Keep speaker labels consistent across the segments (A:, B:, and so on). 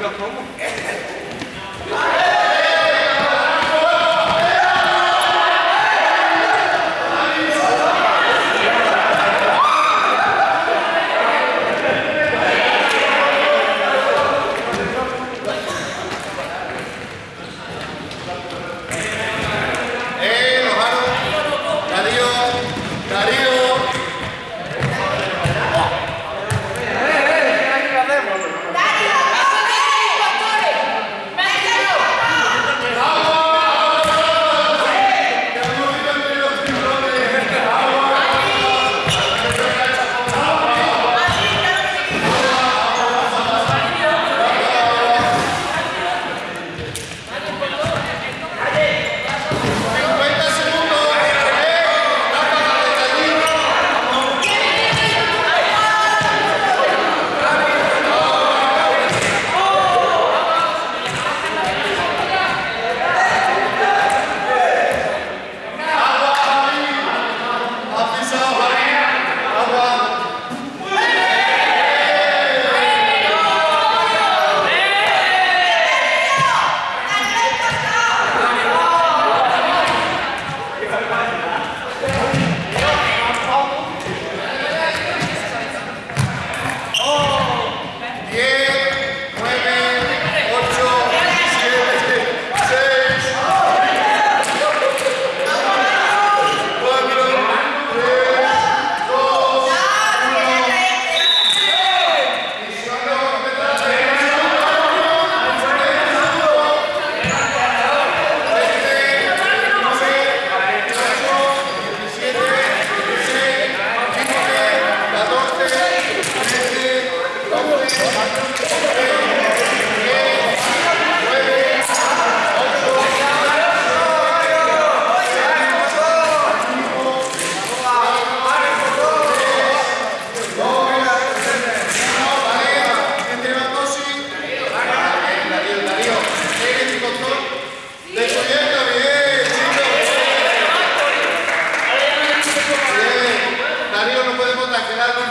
A: ainda como? Gracias.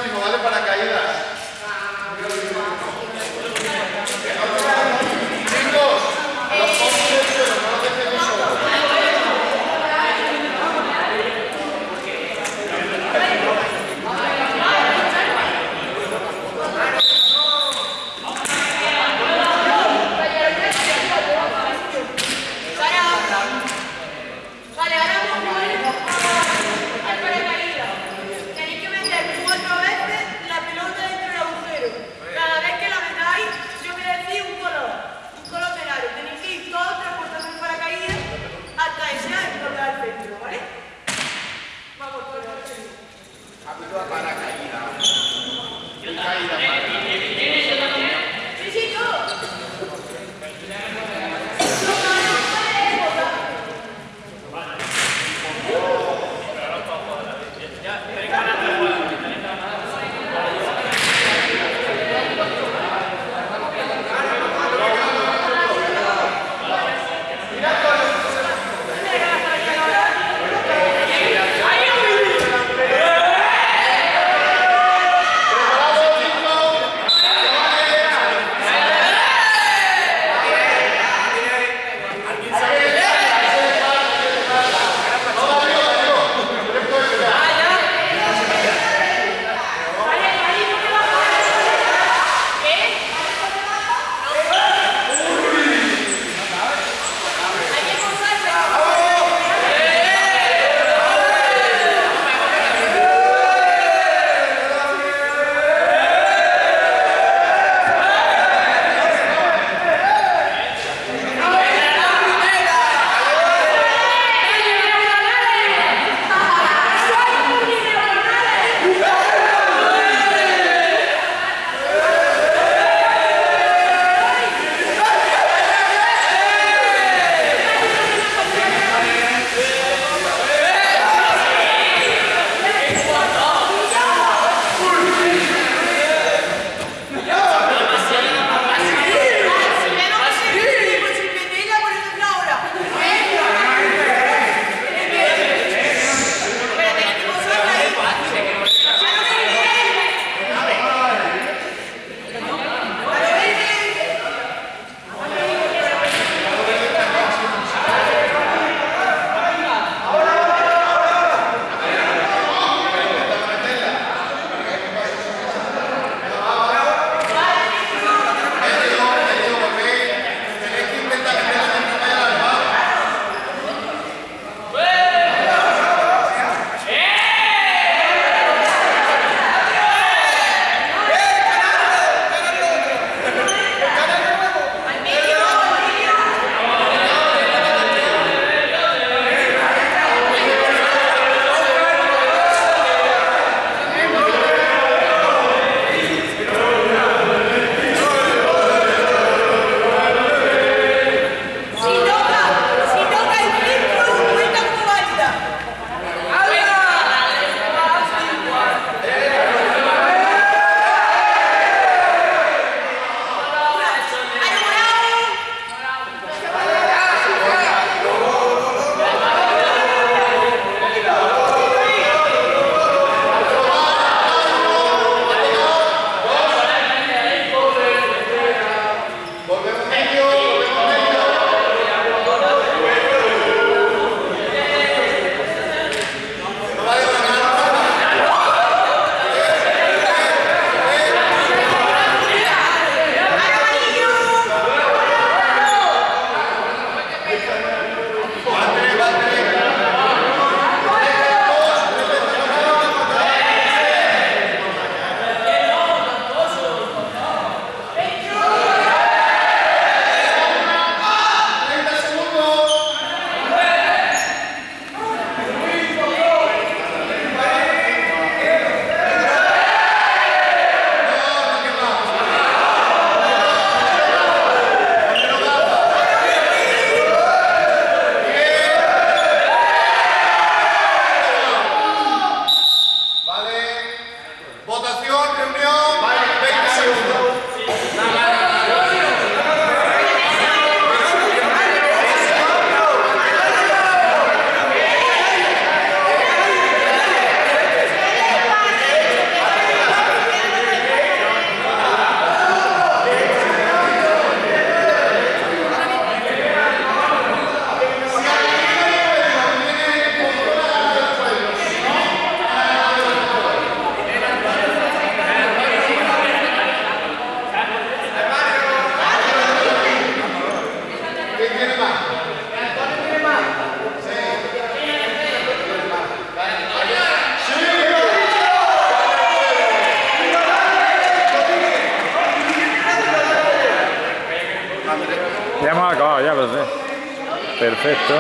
A: Perfecto.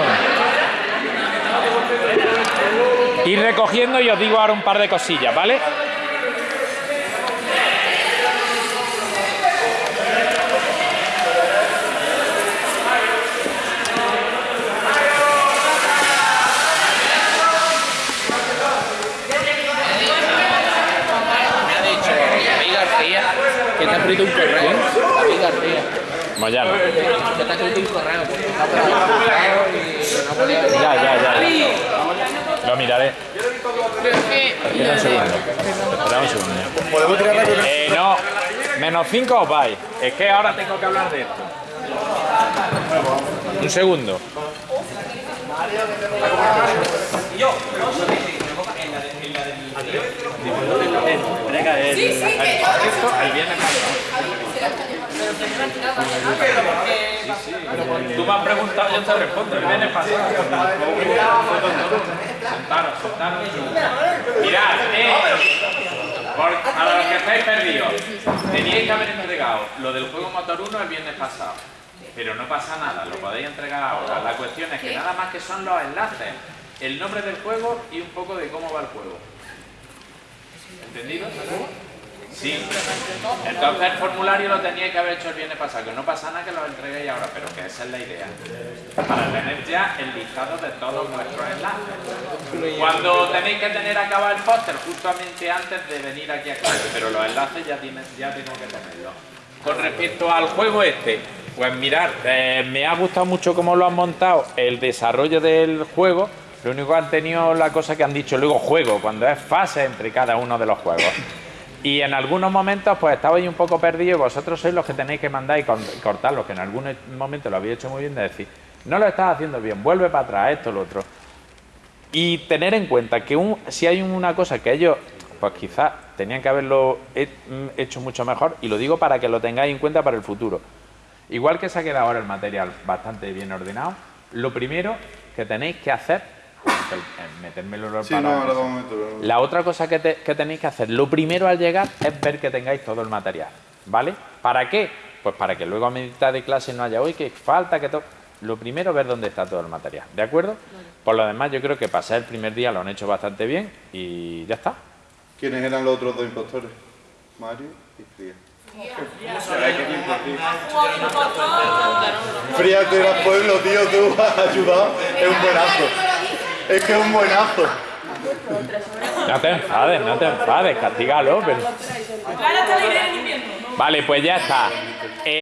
A: Ir recogiendo y os digo ahora un par de cosillas, ¿vale?
B: Me ha dicho David García que te ha escrito un correo. David García. Que te ha escrito un correo. porque está preocupado y que no podía venir.
A: Ya, ya, ya. Lo miraré. Espera un segundo. Espera un segundo. Eh, no. Menos 5 os vais. Es que ahora tengo que hablar de esto. Un segundo.
C: Sí, sí, que
A: el viernes Tú me has preguntado, yo te respondo. El viernes pasado. Sentaros, sentaros. Mirad, eh. Los que estáis perdidos, teníais que haber entregado lo del juego Motor 1 el viernes pasado. Pero no pasa nada, lo podéis entregar ahora. La cuestión es que nada más que son los enlaces, el nombre del juego y un poco de cómo va el juego. ¿Entendido? Sí. Entonces el formulario lo teníais que haber hecho el viernes pasado, que no pasa nada que lo entreguéis ahora, pero que esa es la idea. Para tener ya el listado de todos vuestros enlaces. Cuando tenéis que tener acabado el póster justamente antes de venir aquí a clase, pero los enlaces ya, tienen, tengo que tenerlos. Con respecto al juego este, pues mirad, eh, me ha gustado mucho cómo lo han montado, el desarrollo del juego. Lo único que han tenido la cosa que han dicho luego juego, cuando es fase entre cada uno de los juegos. Y en algunos momentos pues estabais un poco perdidos y vosotros sois los que tenéis que mandar y y cortarlo, que en algunos momentos lo habéis hecho muy bien de decir, no lo estás haciendo bien, vuelve para atrás, esto, lo otro. Y tener en cuenta que un- si hay una cosa que ellos, pues quizás tenían que haberlo mm, hecho mucho mejor, y lo digo para que lo tengáis en cuenta para el futuro. Igual que se ha quedado ahora el material bastante bien ordenado, lo primero que tenéis que hacer, el- metérmelo
D: Sí,
A: para-
D: no, ahora vamos a meterlo.
A: la otra cosa que, te- que tenéis que hacer, lo primero al llegar es ver que tengáis todo el material, ¿vale? ¿Para qué? Pues para que luego a mitad de clase no haya, hoy que falta, que todo... Lo primero, ver dónde está todo el material, ¿de acuerdo? Por lo demás, yo creo que pasar el primer día lo han hecho bastante bien y ya está.
D: ¿Quiénes eran los otros dos impostores? Mario y Fría. Fría te eras pueblo, tío, tú has ayudado. Es un buenazo. Es que es un buenazo.
A: No te enfades, no te enfades, castígalo, pero... Vale, pues ya está.